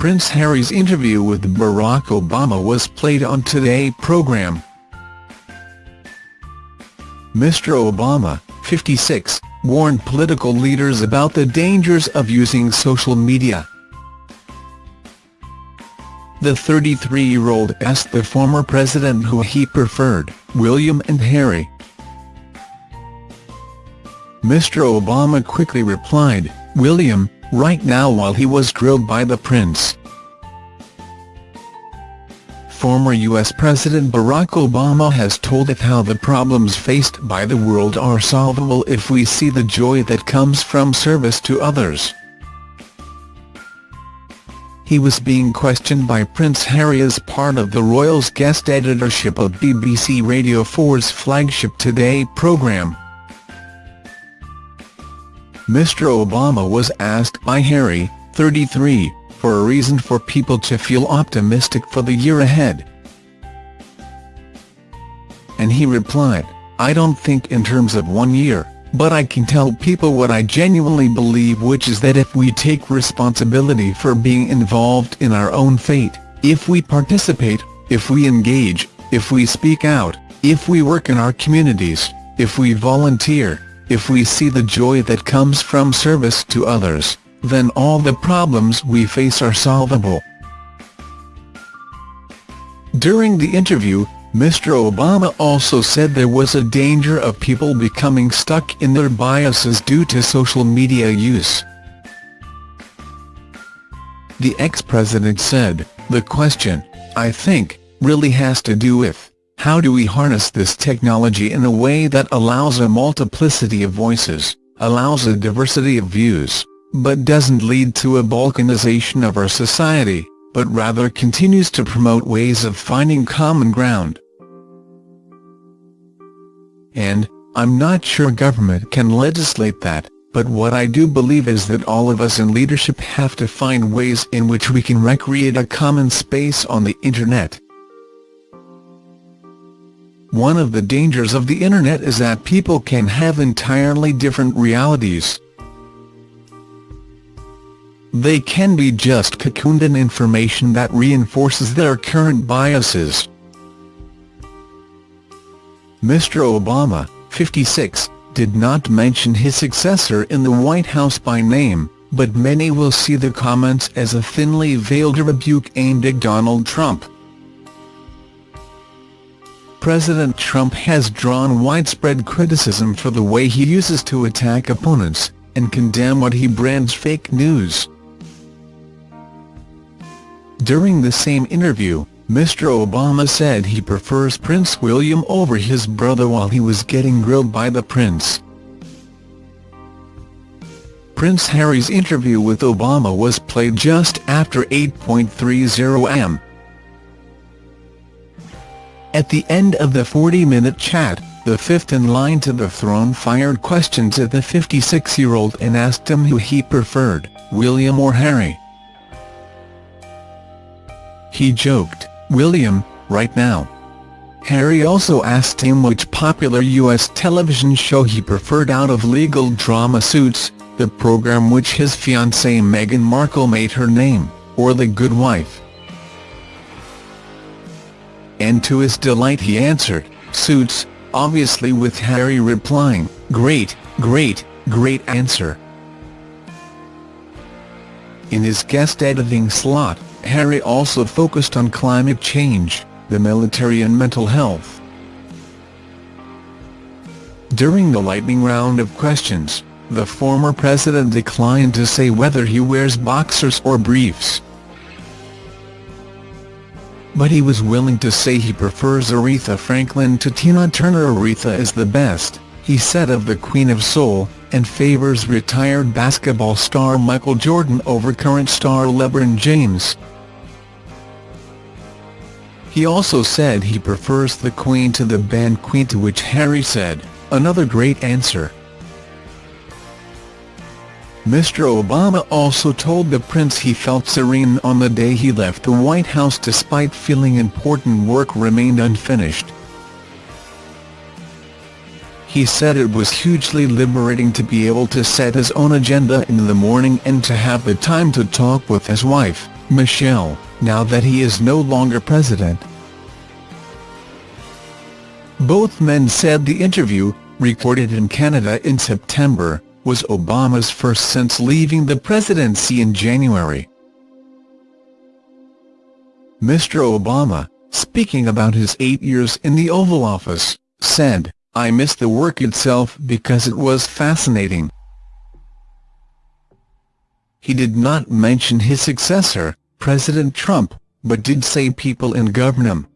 Prince Harry's interview with Barack Obama was played on Today program. Mr Obama, 56, warned political leaders about the dangers of using social media. The 33-year-old asked the former president who he preferred, William and Harry. Mr Obama quickly replied, William, right now while he was grilled by the prince. Former U.S. President Barack Obama has told it how the problems faced by the world are solvable if we see the joy that comes from service to others. He was being questioned by Prince Harry as part of the royal's guest editorship of BBC Radio 4's flagship Today programme. Mr Obama was asked by Harry, 33, for a reason for people to feel optimistic for the year ahead. And he replied, I don't think in terms of one year, but I can tell people what I genuinely believe which is that if we take responsibility for being involved in our own fate, if we participate, if we engage, if we speak out, if we work in our communities, if we volunteer, if we see the joy that comes from service to others, then all the problems we face are solvable. During the interview, Mr Obama also said there was a danger of people becoming stuck in their biases due to social media use. The ex-president said, the question, I think, really has to do with, how do we harness this technology in a way that allows a multiplicity of voices, allows a diversity of views, but doesn't lead to a balkanization of our society? but rather continues to promote ways of finding common ground. And, I'm not sure government can legislate that, but what I do believe is that all of us in leadership have to find ways in which we can recreate a common space on the Internet. One of the dangers of the Internet is that people can have entirely different realities. They can be just cocooned in information that reinforces their current biases. Mr Obama, 56, did not mention his successor in the White House by name, but many will see the comments as a thinly veiled rebuke aimed at Donald Trump. President Trump has drawn widespread criticism for the way he uses to attack opponents, and condemn what he brands fake news. During the same interview, Mr Obama said he prefers Prince William over his brother while he was getting grilled by the prince. Prince Harry's interview with Obama was played just after 8.30 am. At the end of the 40-minute chat, the fifth in line to the throne fired questions at the 56-year-old and asked him who he preferred, William or Harry. He joked, William, right now. Harry also asked him which popular U.S. television show he preferred out of legal drama Suits, the program which his fiancée Meghan Markle made her name, or The Good Wife. And to his delight he answered, Suits, obviously with Harry replying, great, great, great answer. In his guest editing slot, Harry also focused on climate change, the military and mental health. During the lightning round of questions, the former president declined to say whether he wears boxers or briefs. But he was willing to say he prefers Aretha Franklin to Tina Turner Aretha is the best, he said of the Queen of Soul, and favors retired basketball star Michael Jordan over current star LeBron James. He also said he prefers the Queen to the band Queen to which Harry said, another great answer. Mr Obama also told the prince he felt serene on the day he left the White House despite feeling important work remained unfinished. He said it was hugely liberating to be able to set his own agenda in the morning and to have the time to talk with his wife, Michelle, now that he is no longer president. Both men said the interview, recorded in Canada in September, was Obama's first since leaving the presidency in January. Mr. Obama, speaking about his eight years in the Oval Office, said, I miss the work itself because it was fascinating. He did not mention his successor, President Trump, but did say people in government